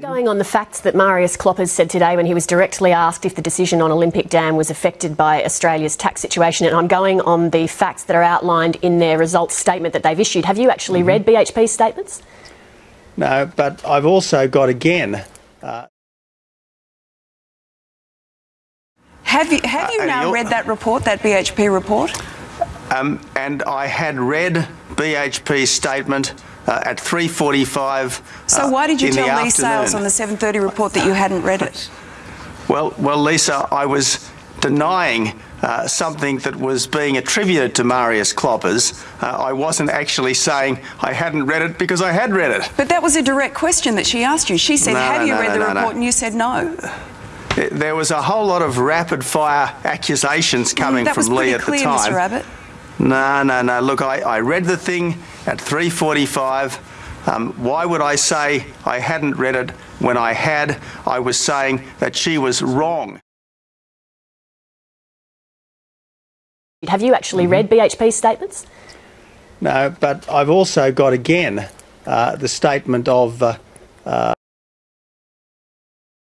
Going on the facts that Marius Kloppers said today when he was directly asked if the decision on Olympic Dam was affected by Australia's tax situation, and I'm going on the facts that are outlined in their results statement that they've issued. Have you actually mm -hmm. read BHP's statements? No, but I've also got again. Uh... Have you have you uh, now read that report, that BHP report? Um, and I had read BHP's statement uh, at 3.45 So uh, why did you tell Leigh Sales on the 7.30 report that you hadn't read it? Well, well, Lisa, I was denying uh, something that was being attributed to Marius Kloppers. Uh, I wasn't actually saying I hadn't read it because I had read it. But that was a direct question that she asked you. She said, no, have no, you no, read the report? And you said no. There was a whole lot of rapid fire accusations coming mm, from Leigh at clear, the time. That was pretty clear, Mr. Abbott. No, no, no. Look, I, I read the thing at 3.45. Um, why would I say I hadn't read it when I had? I was saying that she was wrong. Have you actually mm -hmm. read BHP's statements? No, but I've also got again uh, the statement of uh, uh,